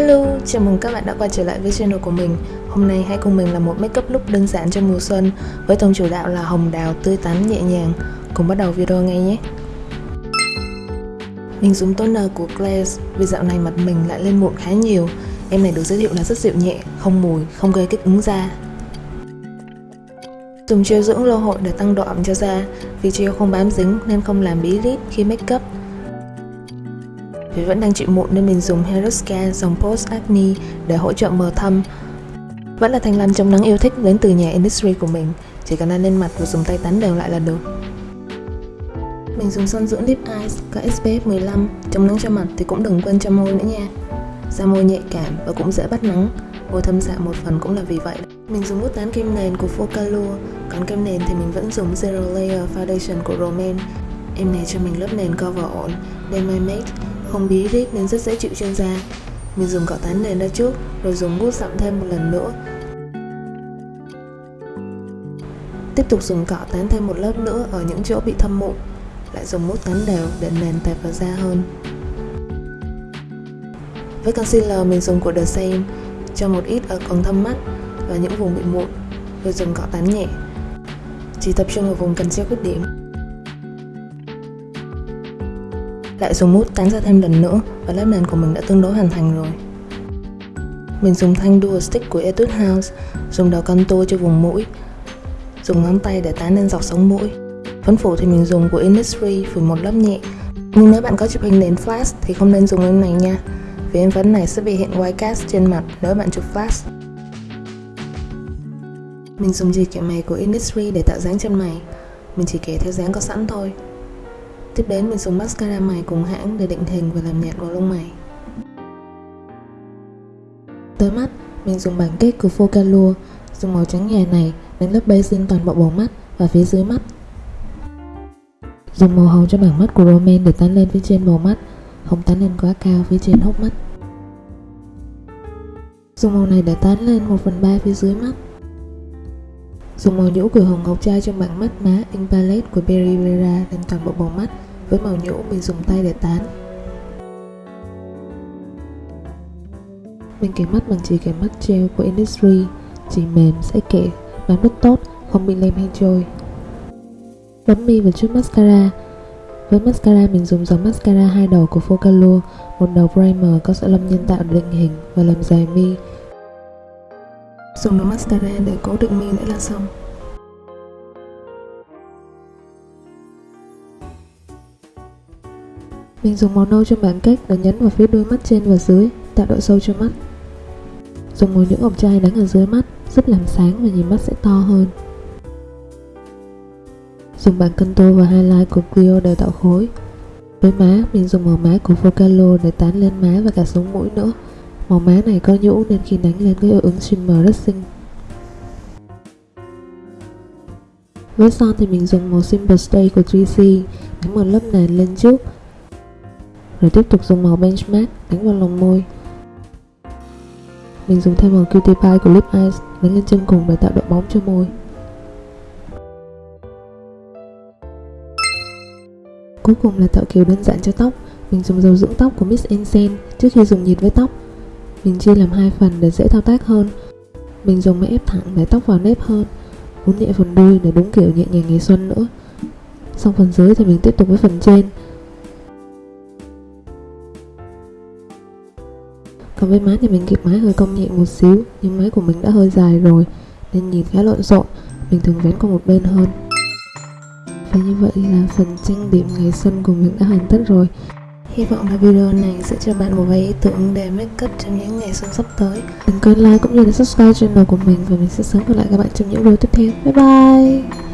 Hello, chào mừng các bạn đã quay trở lại với channel của mình. Hôm nay hãy cùng mình làm một makeup look đơn giản cho mùa xuân Với tông chủ đạo là hồng đào tươi tắn nhẹ nhàng. Cùng bắt đầu video ngay nhé. Mình dùng toner của Glaze Vì dạo này mặt mình lại lên mụn khá nhiều. Em này được giới thiệu là rất dịu nhẹ, không mùi, không gây kích ứng da. Dùng gel dưỡng lô hội để tăng độ ẩm cho da. Vì gel không bám dính nên không làm bí rít khi makeup vì vẫn đang chịu mụn nên mình dùng Heroscan dòng Post Acne để hỗ trợ mờ thâm. Vẫn là thanh lăn chống nắng yêu thích đến từ nhà Industry của mình, chỉ cần ăn lên mặt và dùng tay tán đều lại là được. Mình dùng son dưỡng Lip Eyes có SPF 15, chống nắng cho mặt thì cũng đừng quên cho môi nữa nha. Da môi nhạy cảm và cũng dễ bắt nắng, môi thâm xạ một phần cũng là vì vậy. Mình dùng bút tán kem nền của Focalure, còn kem nền thì mình vẫn dùng Zero Layer Foundation của Romaine. Em này cho mình lớp nền cover ổn, đem my mate không bí rít nên rất dễ chịu trên da. Mình dùng cọ tán nền ra trước, rồi dùng bút dặm thêm một lần nữa. Tiếp tục dùng cọ tán thêm một lớp nữa ở những chỗ bị thâm mụn. Lại dùng bút tán đều để nền tẹp vào da hơn. Với concealer mình dùng của The Same, cho một ít ở còn thâm mắt và những vùng bị mụn, rồi dùng cọ tán nhẹ. Chỉ tập trung ở vùng cần treo khuyết điểm. Lại dùng mút tán ra thêm lần nữa và lớp nền của mình đã tương đối hoàn thành rồi. Mình dùng thanh Dual Stick của Etude House, dùng đầu contour cho vùng mũi, dùng ngón tay để tán lên dọc sống mũi. Phấn phủ thì mình dùng của Innisfree phủ một lớp nhẹ. Nhưng nếu bạn có chụp hình nền flash thì không nên dùng em này nha, vì em phấn này sẽ bị hiện white cast trên mặt nếu bạn chụp flash. Mình dùng dì kẻ mày của Innisfree để tạo dáng chân mày. Mình chỉ kẻ theo dáng có sẵn thôi. Tiếp đến mình dùng mascara mày cùng hãng để định hình và làm nhạt vào lông mày. Tới mắt, mình dùng bảng kết của Focalure, dùng màu trắng nhẹ này đánh lớp base lên toàn bộ bầu mắt và phía dưới mắt. Dùng màu hồng cho bảng mắt của Romaine để tán lên phía trên bầu mắt, không tán lên quá cao phía trên hốc mắt. Dùng màu này để tán lên 1 phần 3 phía dưới mắt. Dùng màu nhũ của hồng ngọc trai trong bảng mắt má Ink Palette của Berry Vera lên toàn bộ bầu mắt với màu nhũ mình dùng tay để tán. Mình kẻ mắt bằng chỉ kẻ mắt gel của Industry Chỉ mềm, sẽ kẻ, bán rất tốt, không bị lem hay trôi. Bấm mi và chút mascara. Với mascara mình dùng dòng mascara hai đầu của Focalure Một đầu primer có sợi lông nhân tạo định hình và làm dài mi. Dùng nó mascara để cố định mi nữa là xong Mình dùng màu nâu trong bảng cách để nhấn vào phía đuôi mắt trên và dưới, tạo độ sâu cho mắt. Dùng màu những ống chai đánh ở dưới mắt, giúp làm sáng và nhìn mắt sẽ to hơn. Dùng bảng contour và highlight của Clio để tạo khối. Với má, mình dùng màu má của Focalo để tán lên má và cả sống mũi nữa. Màu má này có nhũ nên khi đánh lên gây hiệu ứng shimmer rất xinh. Với son thì mình dùng màu Simple Stay của 3C đánh một lớp nền lên trước, rồi tiếp tục dùng màu benchmark, đánh vào lòng môi. Mình dùng thêm màu cutie pie của lip eyes đánh lên chân cùng để tạo độ bóng cho môi. Cuối cùng là tạo kiểu đơn giản cho tóc. Mình dùng dầu dưỡng tóc của Miss Insen trước khi dùng nhiệt với tóc mình chia làm hai phần để dễ thao tác hơn. Mình dùng máy ép thẳng để tóc vào nếp hơn uốn nhẹ phần đuôi để đúng kiểu nhẹ nhàng ngày xuân nữa. Xong phần dưới thì mình tiếp tục với phần trên. Còn với má thì mình kịp mái hơi cong nhẹ một xíu, Nhưng máy của mình đã hơi dài rồi, Nên nhìn khá lộn xộn, Mình thường vén qua một bên hơn. Và như vậy là phần trang điểm ngày xuân của mình đã hoàn tất rồi. Hy vọng là video này sẽ cho bạn một vài ý tưởng để make up trong những ngày xuân sắp tới. Đừng quên like cũng như là subscribe channel của mình Và mình sẽ sớm gặp lại các bạn trong những video tiếp theo. Bye bye!